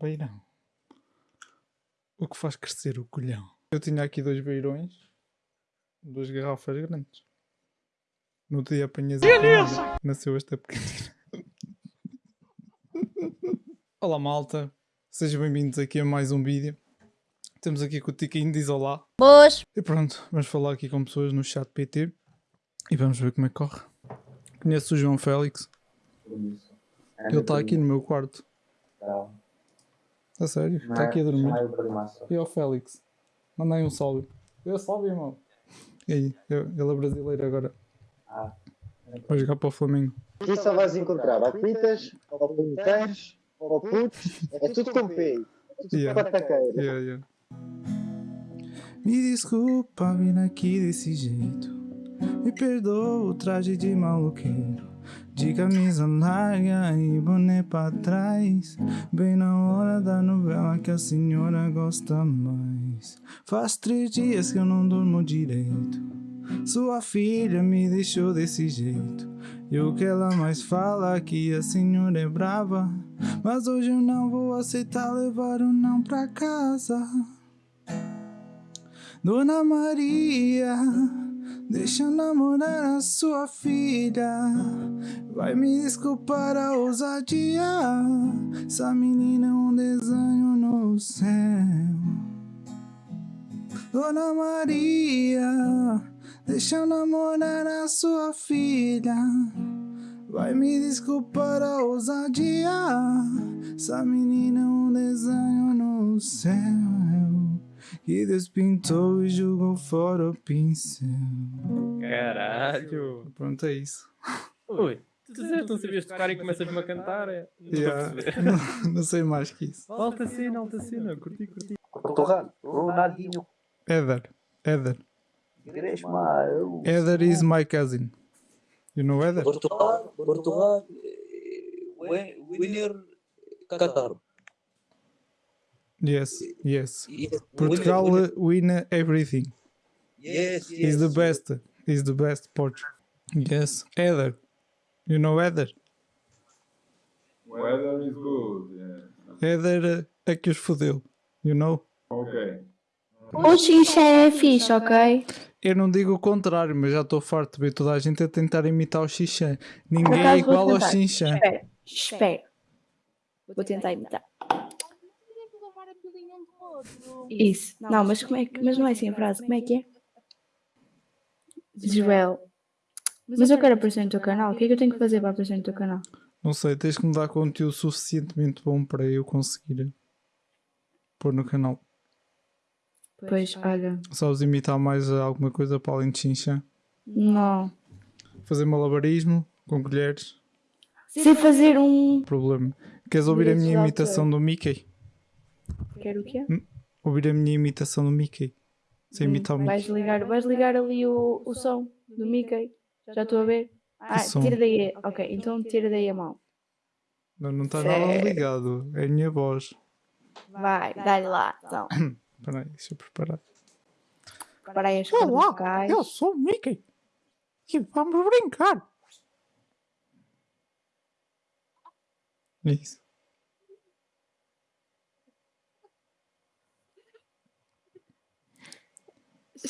Beirão. O que faz crescer o colhão? Eu tinha aqui dois beirões, duas garrafas grandes. No dia apanhas a nasceu esta pequenina. Olá malta, sejam bem-vindos aqui a mais um vídeo. Temos aqui com o Tiquinho, diz olá. Boas! E pronto, vamos falar aqui com pessoas no chat PT e vamos ver como é que corre. Conheço o João Félix, Isso. ele está aqui no meu quarto. Tá. A sério, está aqui a dormir. Primaço. E ao Félix, manda aí um salve. Eu salve, irmão. E aí, eu- ele é brasileiro agora. Ah. Vai jogar para o Flamengo. Aqui só vais encontrar ou pitas, ou punheteiros, ou putos, é tudo com P. Tudo Yeah. pataqueiro. Yeah, yeah. Me desculpa vir aqui desse jeito. Me perdoa o traje de maluqueiro. De camisa larga e boné pra trás. Bem na hora da novela que a senhora gosta mais. Faz três dias que eu não durmo direito. Sua filha me deixou desse jeito. E o que ela mais fala é que a senhora é brava. Mas hoje eu não vou aceitar levar o não pra casa. Dona Maria, deixa namorar a sua filha. Vai me desculpar a ousadia. Essa menina é um desenho no céu. Dona Maria, deixa namorar a sua filha. Vai me desculpar a ousadia. Essa menina é um desenho no céu. Que Deus pintou e jogou fora o pincel. Caralho! Pronto, é isso. Ui, tu não sabias tocar e começas-me a cantar? É? Não Yeah. não, não sei mais que isso. Alta cena, alta cena, curti, curti. Portugal, Ronaldinho. Gresma, eu. Eder is my cousin. You know Eder? Portugal, Portugal, eh, wi- winner Qatar. Yes, yes. Yes, Portugal uh, win everything. Yes, yes. He's the best. He's the best Portugal. Yes. Eder. You know Eder? Weather is good. Yeah. Eder uh, é que os fodeu. You know? Okay. O xixi é fixe, ok? Eu não digo o contrário, mas já estou farto de ver toda a gente a tentar imitar o Xixã. Ninguém é igual ao tentar. Xinxã. Espera, espera. Vou tentar imitar. Isso. Não, mas como é que. Mas não é assim a frase. Como é que é? Joel. Mas eu quero aparecer no teu canal. O que é que eu tenho que fazer para aparecer no teu canal? Não sei, tens que me dar conteúdo suficientemente bom para eu conseguir pôr no canal. Pois, olha. Sabes imitar mais alguma coisa para além de Xinxã? Não. Fazer malabarismo com colheres? Sei fazer um. Problema. Queres ouvir a minha imitação do Mickey? Quero o quê? Ouvir a minha imitação do Mickey? Sem imitar o Hum, vais, Mickey. ligar, vais ligar ali o, o som do Mickey. Já estou a ver. Ah, som? tira daí. Ok, então tira daí a mão. Não, não está nada ligado. É a minha voz. Vai, dá-lhe lá. Então, Espera aí, deixa eu preparar. para aí as cordas vocais. eu sou o Mickey. E vamos brincar. Isso.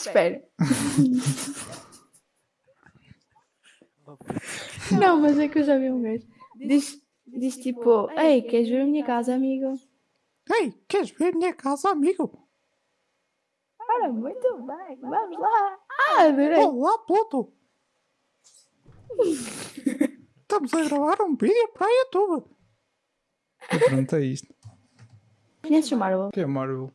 Espera. Não, mas é que eu já vi um gajo. Diz, diz tipo, ei, queres ver a minha casa, amigo? Ei, queres ver minha casa, amigo? Ora, muito bem, vamos lá. Ah, adorei. Olá, Pluto. Estamos a gravar um vídeo para a YouTube. E pronto, é isto. Conheces o Marvel? O que é Marvel?